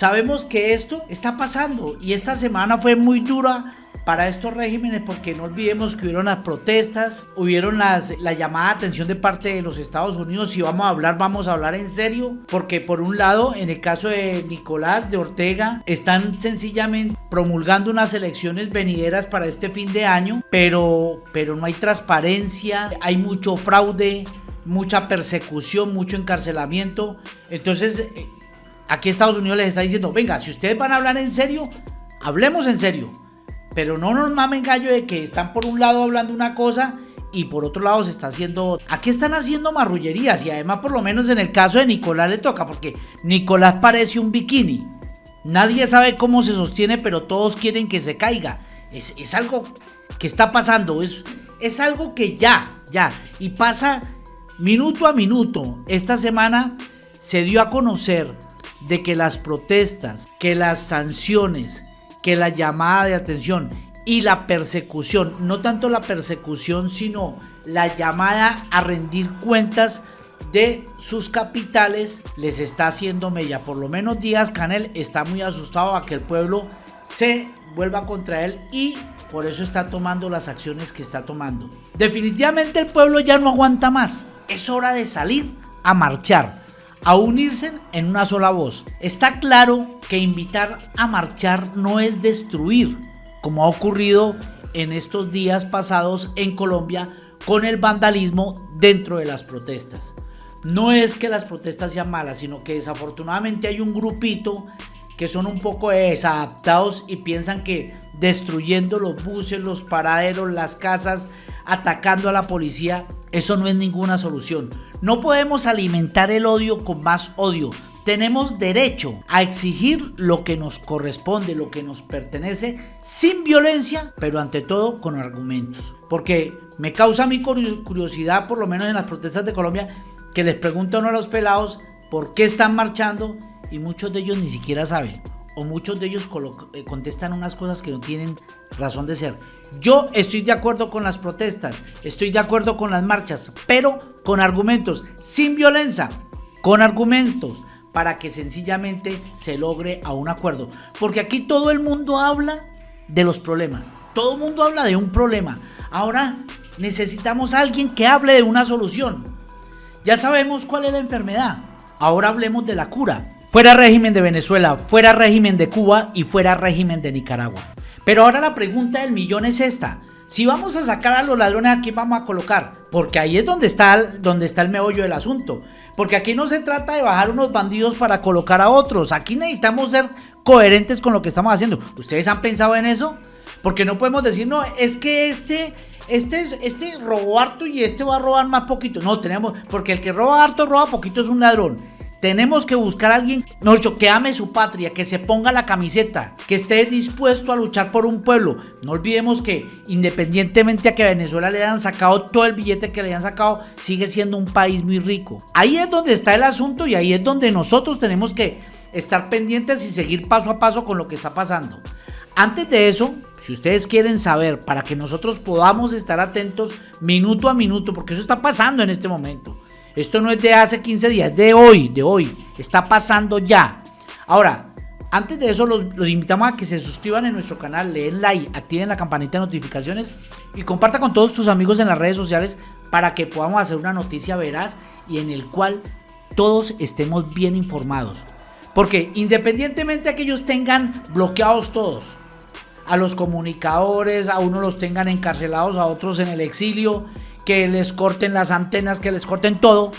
sabemos que esto está pasando y esta semana fue muy dura para estos regímenes porque no olvidemos que hubieron las protestas, hubieron la llamada de atención de parte de los Estados Unidos. Si vamos a hablar, vamos a hablar en serio, porque por un lado, en el caso de Nicolás de Ortega, están sencillamente promulgando unas elecciones venideras para este fin de año, pero, pero no hay transparencia, hay mucho fraude, mucha persecución, mucho encarcelamiento. Entonces, eh, aquí Estados Unidos les está diciendo, venga, si ustedes van a hablar en serio, hablemos en serio. Pero no nos mamen gallo de que están por un lado hablando una cosa y por otro lado se está haciendo... Aquí están haciendo marrullerías y además por lo menos en el caso de Nicolás le toca porque Nicolás parece un bikini. Nadie sabe cómo se sostiene pero todos quieren que se caiga. Es, es algo que está pasando, es, es algo que ya, ya. Y pasa minuto a minuto. Esta semana se dio a conocer de que las protestas, que las sanciones, que la llamada de atención y la persecución, no tanto la persecución, sino la llamada a rendir cuentas de sus capitales les está haciendo mella. Por lo menos Díaz Canel está muy asustado a que el pueblo se vuelva contra él y por eso está tomando las acciones que está tomando. Definitivamente el pueblo ya no aguanta más. Es hora de salir a marchar a unirse en una sola voz. Está claro que invitar a marchar no es destruir, como ha ocurrido en estos días pasados en Colombia con el vandalismo dentro de las protestas. No es que las protestas sean malas, sino que desafortunadamente hay un grupito que son un poco desadaptados y piensan que destruyendo los buses, los paraderos, las casas, atacando a la policía, eso no es ninguna solución. No podemos alimentar el odio con más odio. Tenemos derecho a exigir lo que nos corresponde, lo que nos pertenece, sin violencia, pero ante todo con argumentos. Porque me causa mi curiosidad, por lo menos en las protestas de Colombia, que les preguntan a los pelados por qué están marchando y muchos de ellos ni siquiera saben. O muchos de ellos eh, contestan unas cosas que no tienen razón de ser. Yo estoy de acuerdo con las protestas, estoy de acuerdo con las marchas, pero con argumentos, sin violencia, con argumentos, para que sencillamente se logre a un acuerdo. Porque aquí todo el mundo habla de los problemas, todo el mundo habla de un problema. Ahora necesitamos a alguien que hable de una solución. Ya sabemos cuál es la enfermedad, ahora hablemos de la cura. Fuera régimen de Venezuela, fuera régimen de Cuba y fuera régimen de Nicaragua. Pero ahora la pregunta del millón es esta. Si vamos a sacar a los ladrones, ¿a quién vamos a colocar? Porque ahí es donde está, donde está el meollo del asunto. Porque aquí no se trata de bajar unos bandidos para colocar a otros. Aquí necesitamos ser coherentes con lo que estamos haciendo. ¿Ustedes han pensado en eso? Porque no podemos decir, no, es que este, este, este robó harto y este va a robar más poquito. No, tenemos, porque el que roba harto, roba poquito es un ladrón. Tenemos que buscar a alguien, que ame su patria, que se ponga la camiseta, que esté dispuesto a luchar por un pueblo. No olvidemos que independientemente a que Venezuela le hayan sacado todo el billete que le hayan sacado, sigue siendo un país muy rico. Ahí es donde está el asunto y ahí es donde nosotros tenemos que estar pendientes y seguir paso a paso con lo que está pasando. Antes de eso, si ustedes quieren saber para que nosotros podamos estar atentos minuto a minuto, porque eso está pasando en este momento. Esto no es de hace 15 días, de hoy, de hoy. Está pasando ya. Ahora, antes de eso, los, invitamos a que se suscriban en nuestro canal, le den like, activen la campanita de notificaciones y comparta con todos tus amigos en las redes sociales para que podamos hacer una noticia veraz y en el cual todos estemos bien informados. Porque independientemente de que ellos tengan bloqueados todos, a los comunicadores, a unos los tengan encarcelados, a otros en el exilio, que les corten las antenas, que les corten todo,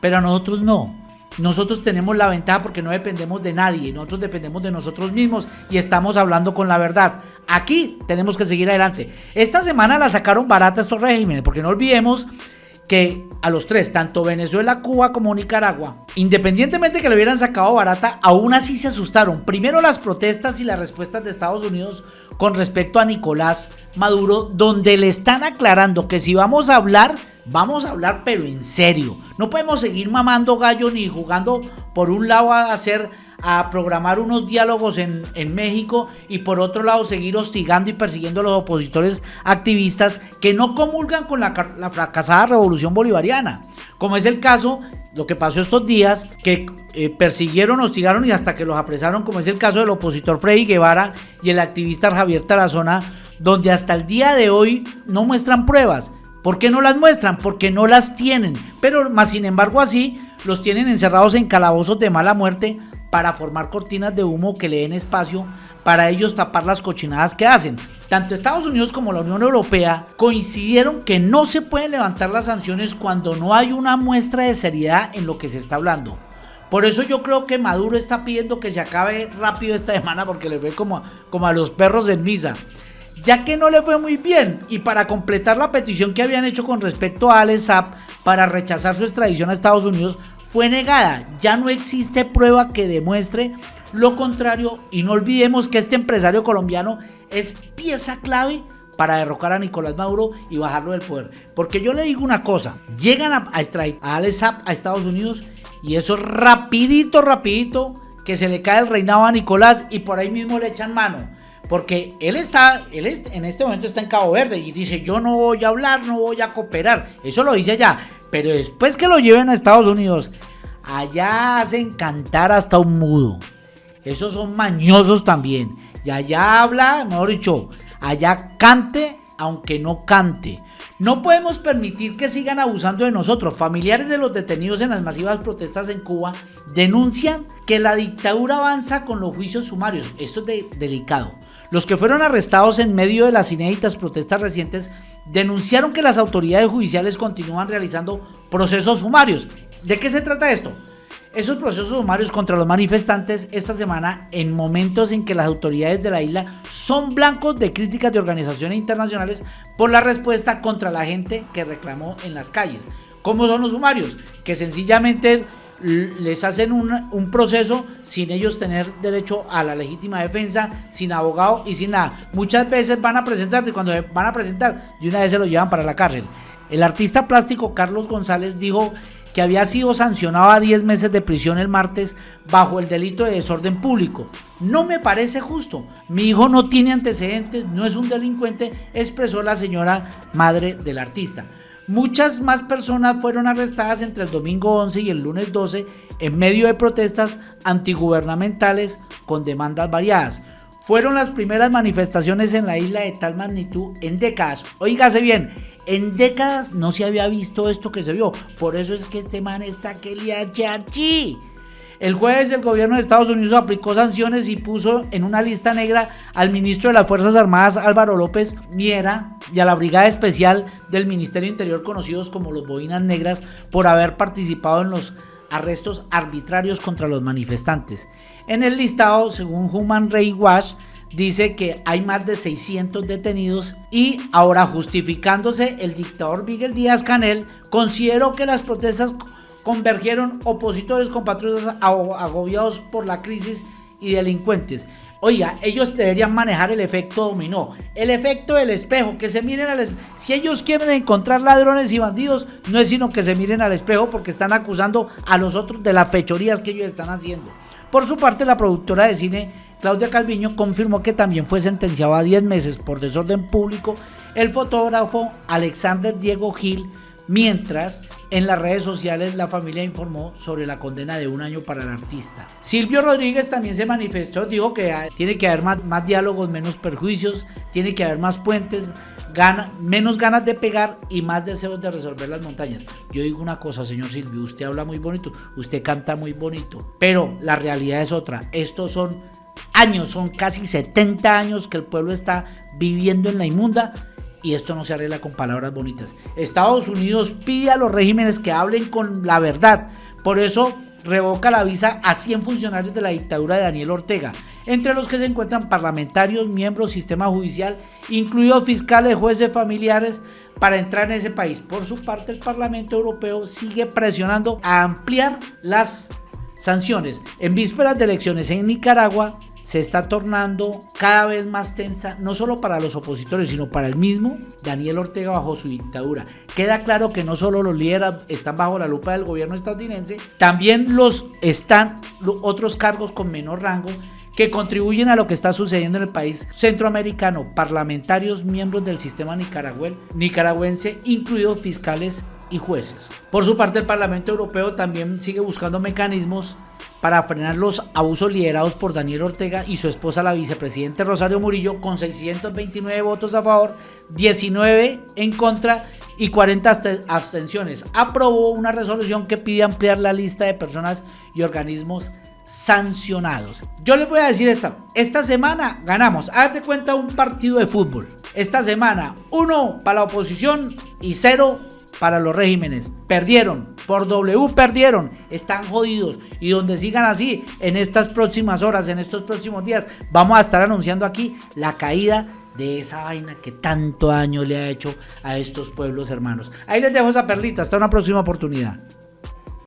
pero a nosotros no. Nosotros tenemos la ventaja porque no dependemos de nadie, nosotros dependemos de nosotros mismos y estamos hablando con la verdad. Aquí tenemos que seguir adelante. Esta semana la sacaron barata estos regímenes, porque no olvidemos que a los tres, tanto Venezuela, Cuba como Nicaragua, independientemente que le hubieran sacado barata, aún así se asustaron. Primero las protestas y las respuestas de Estados Unidos con respecto a Nicolás Maduro, donde le están aclarando que si vamos a hablar, vamos a hablar pero en serio. No podemos seguir mamando gallo ni jugando por un lado a hacer a programar unos diálogos en, México y por otro lado seguir hostigando y persiguiendo a los opositores activistas que no comulgan con la, la fracasada revolución bolivariana, como es el caso lo que pasó estos días, que eh, persiguieron, hostigaron y hasta que los apresaron, como es el caso del opositor Freddy Guevara y el activista Javier Tarazona, donde hasta el día de hoy no muestran pruebas. ¿Por qué no las muestran? Porque no las tienen. Pero más sin embargo así los tienen encerrados en calabozos de mala muerte para formar cortinas de humo que le den espacio para ellos tapar las cochinadas que hacen. Tanto Estados Unidos como la Unión Europea coincidieron que no se pueden levantar las sanciones cuando no hay una muestra de seriedad en lo que se está hablando. Por eso yo creo que Maduro está pidiendo que se acabe rápido esta semana porque le fue como, como a los perros en misa. Ya que no le fue muy bien y para completar la petición que habían hecho con respecto a Alex para rechazar su extradición a Estados Unidos fue negada. Ya no existe prueba que demuestre lo contrario y no olvidemos que este empresario colombiano es pieza clave para derrocar a Nicolás Maduro y bajarlo del poder. Porque yo le digo una cosa, llegan a, extraer a Alex a Estados Unidos y eso rapidito, rapidito, que se le cae el reinado a Nicolás y por ahí mismo le echan mano. Porque él está, él en este momento está en Cabo Verde y dice, yo no voy a hablar, no voy a cooperar. Eso lo dice allá. Pero después que lo lleven a Estados Unidos, allá hacen cantar hasta un mudo. Esos son mañosos también. Y allá habla, mejor dicho, allá cante aunque no cante. No podemos permitir que sigan abusando de nosotros. Familiares de los detenidos en las masivas protestas en Cuba denuncian que la dictadura avanza con los juicios sumarios. Esto es delicado. Los que fueron arrestados en medio de las inéditas protestas recientes denunciaron que las autoridades judiciales continúan realizando procesos sumarios. ¿De qué se trata esto? Esos procesos sumarios contra los manifestantes esta semana en momentos en que las autoridades de la isla son blancos de críticas de organizaciones internacionales por la respuesta contra la gente que reclamó en las calles. ¿Cómo son los sumarios? Que sencillamente les hacen un, proceso sin ellos tener derecho a la legítima defensa, sin abogado y sin nada. Muchas veces van a presentarse, cuando van a presentar, de una vez se lo llevan para la cárcel. El artista plástico Carlos González dijo que había sido sancionado a 10 meses de prisión el martes bajo el delito de desorden público. No me parece justo. Mi hijo no tiene antecedentes, no es un delincuente, expresó la señora madre del artista. Muchas más personas fueron arrestadas entre el domingo 11 y el lunes 12 en medio de protestas antigubernamentales con demandas variadas. Fueron las primeras manifestaciones en la isla de tal magnitud en décadas. Oígase bien, en décadas no se había visto esto que se vio. Por eso es que este man está que le chachi. El jueves el gobierno de Estados Unidos aplicó sanciones y puso en una lista negra al ministro de las Fuerzas Armadas Álvaro López Miera y a la Brigada Especial del Ministerio Interior conocidos como los Boinas Negras por haber participado en los arrestos arbitrarios contra los manifestantes. En el listado, según Human Rights Watch, dice que hay más de 600 detenidos y ahora justificándose el dictador Miguel Díaz Canel consideró que las protestas convergieron opositores compatriotas agobiados por la crisis y delincuentes. Oiga, ellos deberían manejar el efecto dominó, el efecto del espejo, que se miren al espejo. Si ellos quieren encontrar ladrones y bandidos, no es sino que se miren al espejo porque están acusando a los otros de las fechorías que ellos están haciendo. Por su parte, la productora de cine Claudia Calviño confirmó que también fue sentenciado a 10 meses por desorden público el fotógrafo Alexander Diego Gil, mientras en las redes sociales la familia informó sobre la condena de un año para el artista. Silvio Rodríguez también se manifestó, dijo que tiene que haber más, diálogos, menos perjuicios, tiene que haber más puentes, menos ganas de pegar y más deseos de resolver las montañas. Yo digo una cosa, señor Silvio, usted habla muy bonito, usted canta muy bonito, pero la realidad es otra. Estos son años, son casi 70 años que el pueblo está viviendo en la inmunda y esto no se arregla con palabras bonitas. Estados Unidos pide a los regímenes que hablen con la verdad. Por eso revoca la visa a 100 funcionarios de la dictadura de Daniel Ortega, entre los que se encuentran parlamentarios, miembros sistema judicial, incluidos fiscales, jueces, familiares, para entrar en ese país. Por su parte, el Parlamento Europeo sigue presionando a ampliar las sanciones. En vísperas de elecciones en Nicaragua, se está tornando cada vez más tensa, no solo para los opositores, sino para el mismo Daniel Ortega bajo su dictadura. Queda claro que no solo los líderes están bajo la lupa del gobierno estadounidense, también los están otros cargos con menor rango que contribuyen a lo que está sucediendo en el país centroamericano, parlamentarios, miembros del sistema nicaragüense, incluidos fiscales y jueces. Por su parte, el Parlamento Europeo también sigue buscando mecanismos para frenar los abusos liderados por Daniel Ortega y su esposa, la vicepresidenta Rosario Murillo, con 629 votos a favor, 19 en contra y 40 abstenciones. Aprobó una resolución que pide ampliar la lista de personas y organismos sancionados. Yo les voy a decir esta, esta semana ganamos, haz de cuenta un partido de fútbol. Esta semana, uno para la oposición y cero para los regímenes. Perdieron, por W perdieron, están jodidos. Y donde sigan así, en estas próximas horas, en estos próximos días, vamos a estar anunciando aquí la caída de esa vaina que tanto daño le ha hecho a estos pueblos hermanos. Ahí les dejo esa perlita, hasta una próxima oportunidad.